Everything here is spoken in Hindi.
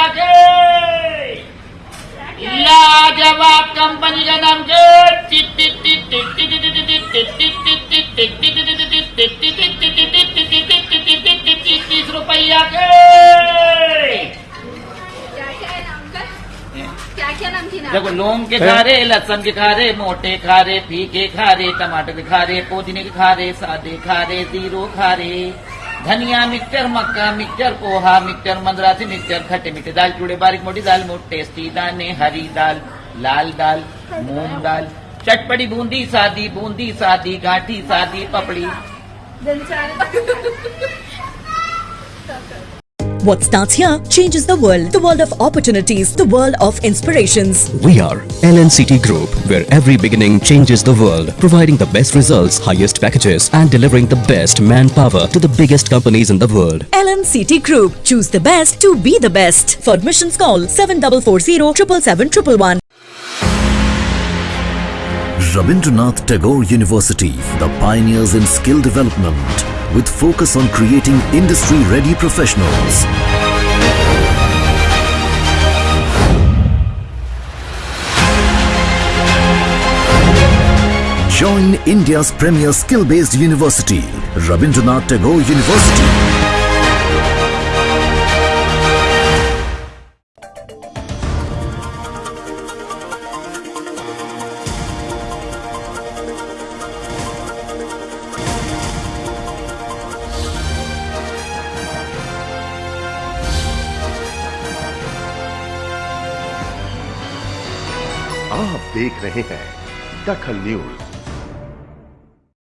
रुपया के लाजवाब कंपनी का नाम के तीस रुपया के। क्या क्या नाम क्या क्या नाम की नाम देखो लौंग के खा रहे लहसन के खा रहे मोटे खा रहे फीके खा रहे टमाटर के खा रहे पुदीने के खा रहे सादे खा रहे ज़ीरो खा रहे। धनिया मिक्सचर मक्का mixture poha mixture Madrasi mixture खट्टे मीठे दाल, चूड़े, बारीक मोटी दाल, मोट टेस्टी दाने, हरी दाल, लाल दाल, मूंग दाल, चटपटी बूंदी, सादी बूंदी, सादी गाठी, सादी पपड़ी। What starts here changes the world. The world of opportunities, the world of inspirations. We are LNCT Group, where every beginning changes the world, providing the best results, highest packages, and delivering the best manpower to the biggest companies in the world. LNCT Group. Choose the best to be the best. For admissions call 7440 777 Rabindranath Tagore University, the pioneers in skill development, with focus on creating industry-ready professionals. Join India's premier skill-based university, Rabindranath Tagore University. आप देख रहे हैं दखल न्यूज़।